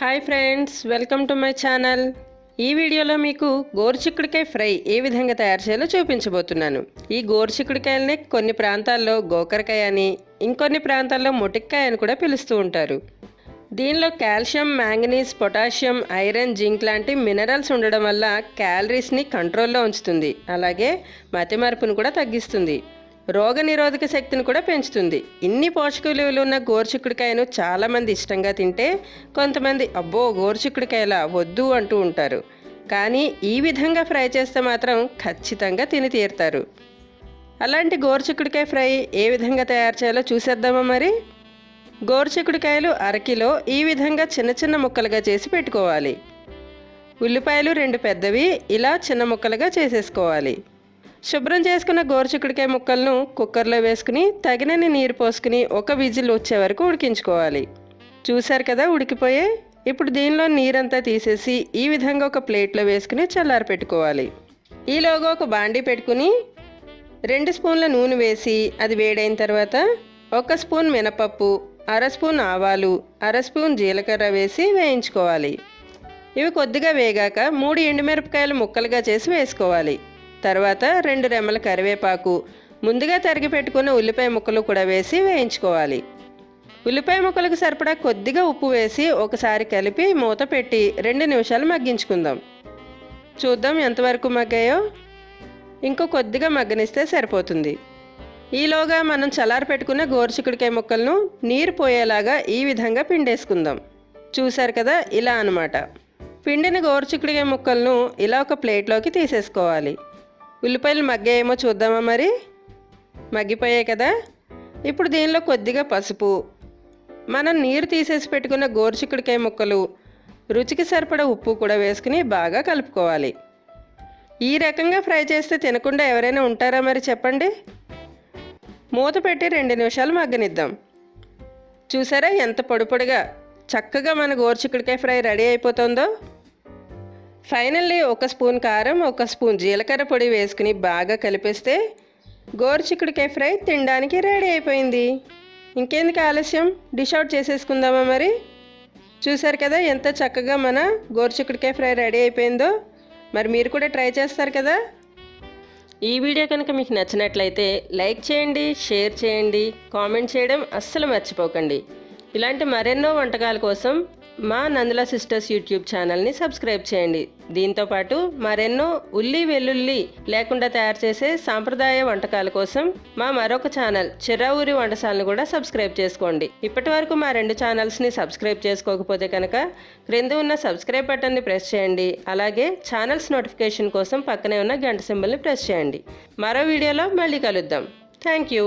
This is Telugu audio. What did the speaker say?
Hi friends welcome to my channel. ఈ వీడియోలో మీకు గోరుచిక్కుడికాయ ఫ్రై ఏ విధంగా తయారు చేయాలో చూపించబోతున్నాను. ఈ గోరుచిక్కుడికాయలని కొన్ని ప్రాంతాల్లో గోకరకాయ అని ఇంకొన్ని ప్రాంతాల్లో మొటిక్కాయ అని కూడా పిలుస్తూ ఉంటారు. దీనిలో calcium manganese potassium iron zinc లాంటి మినరల్స్ ఉండడం వల్ల క్యాలరీస్ని కంట్రోల్లో ఉంచుతుంది. అలాగే మతిమరుపును కూడా తగ్గిస్తుంది. రోగనిరోధక శక్తిని కూడా పెంచుతుంది. ఇన్ని పోషక విలువలు ఉన్న గోరుచిక్కుడికాయను చాలామంది ఇష్టంగా తింటే కొంతమంది అబ్బో గోరుచిక్కుడికాయలా వద్దు అంటూ ఉంటారు. కానీ ఈ విధంగా ఫ్రై చేస్తే మాత్రం ఖచ్చితంగా తిని తీరుతారు. అలాంటి గోరుచిక్కుడికాయ ఫ్రై ఏ విధంగా తయారు చేయాలో చూసేద్దామా మరి? గోరుచిక్కుడికాయలు అరకిలో ఈ విధంగా చిన్న చిన్న ముక్కలుగా చేసి పెట్టుకోవాలి. ఉల్లిపాయలు రెండు పెద్దవి ఇలా చిన్న ముక్కలుగా చేసేసుకోవాలి. శుభ్రం చేసుకున్న గోరుచిక్కుడికాయ ముక్కలను కుక్కర్లో వేసుకుని తగినన్ని నీరు పోసుకుని ఒక విజిల్ వచ్చే వరకు ఉడికించుకోవాలి. చూశారు కదా ఉడికిపోయే? ఇప్పుడు దీనిలో నీరంతా తీసేసి ఈ విధంగా ఒక ప్లేట్లో వేసుకుని చల్లారి పెట్టుకోవాలి. ఈలోగా ఒక బాండీ పెట్టుకుని రెండు స్పూన్ల నూనె వేసి అది వేడైన తర్వాత ఒక స్పూన్ మినపప్పు అర స్పూన్ ఆవాలు అర స్పూన్ జీలకర్ర వేసి వేయించుకోవాలి. ఇవి కొద్దిగా వేగాక మూడు ఎండుమిరపకాయలు ముక్కలుగా చేసి వేసుకోవాలి. తర్వాత రెండు రెమ్మల కరివేపాకు ముందుగా తరిగి పెట్టుకున్న ఉల్లిపాయ ముక్కలు కూడా వేసి వేయించుకోవాలి. ఉల్లిపాయ ముక్కలకు సరిపడా కొద్దిగా ఉప్పు వేసి ఒకసారి కలిపి మూత పెట్టి రెండు నిమిషాలు మగ్గించుకుందాం. చూద్దాం ఎంతవరకు మగ్గాయో. ఇంకో కొద్దిగా మగ్గనిస్తే సరిపోతుంది. ఈలోగా మనం చల్లారి పెట్టుకున్న గోరుచిక్కుడికాయ ముక్కలను నీరు పోయేలాగా ఈ విధంగా పిండేసుకుందాం. చూశారు కదా ఇలా అనమాట పిండిన గోరుచిక్కుడికాయ ముక్కలను ఇలా ఒక ప్లేట్లోకి తీసేసుకోవాలి. ఉల్లిపాయలు మగ్గాయేమో చూద్దామా మరి? మగ్గిపోయాయి కదా. ఇప్పుడు దీనిలో కొద్దిగా పసుపు. మనం నీరు తీసేసి పెట్టుకున్న గోరుచిక్కుడికాయ ముక్కలు రుచికి సరిపడ ఉప్పు కూడా వేసుకుని బాగా కలుపుకోవాలి. ఈ రకంగా ఫ్రై చేస్తే తినకుండా ఎవరైనా ఉంటారా మరి చెప్పండి? మూత పెట్టి రెండు నిమిషాలు మగ్గనిద్దాం. చూసారా ఎంత పొడిపొడిగా చక్కగా మన గోరుచిక్కుడికాయ ఫ్రై రెడీ అయిపోతుందో? ఫైనల్లీ ఒక స్పూన్ కారం ఒక స్పూన్ జీలకర్ర పొడి వేసుకుని బాగా కలిపేస్తే గోరుచిక్కుడికాయ ఫ్రై తినడానికి రెడీ అయిపోయింది. ఇంకెందుకు ఆలస్యం? డిష్ అవుట్ చేసేసుకుందామా మరి? చూసారు కదా ఎంత చక్కగా మన గోరుచిక్కుడికాయ ఫ్రై రెడీ అయిపోయిందో. మరి మీరు కూడా ట్రై చేస్తారు కదా? ఈ వీడియో కనుక మీకు నచ్చినట్లయితే లైక్ చేయండి షేర్ చేయండి కామెంట్ చేయడం అస్సలు మర్చిపోకండి. ఇలాంటి మరెన్నో వంటకాల కోసం మా నందుల సిస్టర్స్ యూట్యూబ్ ఛానల్ని సబ్స్క్రైబ్ చేయండి. దీంతోపాటు మరెన్నో ఉల్లి వెల్లుల్లి లేకుండా తయారు చేసే సాంప్రదాయ వంటకాల కోసం మా మరొక ఛానల్ చిరావూరి వంటశాలను కూడా సబ్స్క్రైబ్ చేసుకోండి. ఇప్పటి వరకు మా రెండు ఛానల్స్ని సబ్స్క్రైబ్ చేసుకోకపోతే కనుక క్రింద ఉన్న సబ్స్క్రైబ్ బటన్ని ప్రెస్ చేయండి. అలాగే ఛానల్స్ నోటిఫికేషన్ కోసం పక్కనే ఉన్న గంట సింబల్ని ప్రెస్ చేయండి. మరో వీడియోలో మళ్ళీ కలుద్దాం. Thank you.